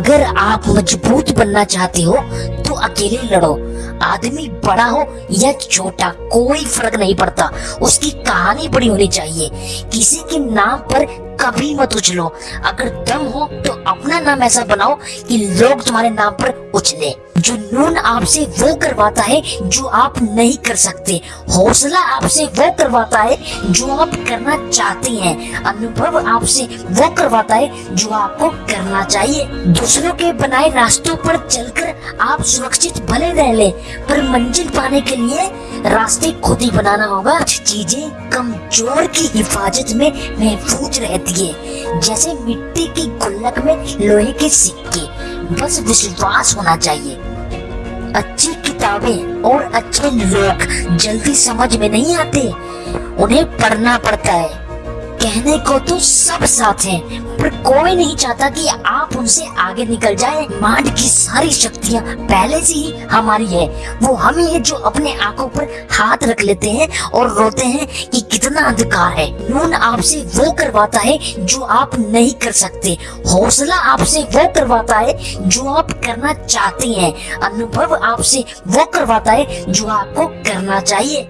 अगर आप मज़बूत बनना चाहते हो तो अकेले लड़ो। आदमी बड़ा हो या छोटा, कोई फ़र्क नहीं पड़ता। उसकी कहानी बड़ी होनी चाहिए। किसी के नाम पर कभी मत उछलो अगर दम हो तो अपना नाम ऐसा बनाओ कि लोग तुम्हारे नाम पर उछले। जुनून आपसे वो करवाता है, जो आप नहीं कर सकते। हौसला आपसे वो करवाता है, जो आप करना चाहते हैं। अनुभव आपसे वो करवाता है, जो आपको करना चाहिए। दूसरों के बनाए रास्तों पर चलकर आप सुरक्षित भले रह ले, पर मंजिल पाने के लिए रास्ते खुद ही बनाना होगा। कुछ चीज़ें कमज़ोर की हिफाजत में महफूज रहती है। जैसे मिट्टी की गुल्लक में लोहे के सिक्के। बस विश्वास होना चाहिए। अच्छी किताबें और अच्छे लोग जल्दी समझ में नहीं आते। उन्हें पढ़ना पड़ता है। कहने को तो सब साथ हैं, पर कोई नहीं चाहता कि आप उनसे आगे निकल जाए। मांड की सारी शक्तियाँ पहले से ही हमारी है। वो हम ही है जो अपने आँखों पर हाथ रख लेते हैं और रोते हैं कि कितना अंधकार है। नून आपसे वो करवाता है जो आप नहीं कर सकते। हौसला आपसे वो करवाता है जो आप करना चाहते हैं। अनुभव आपसे वो करवाता है जो आपको करना चाहिए।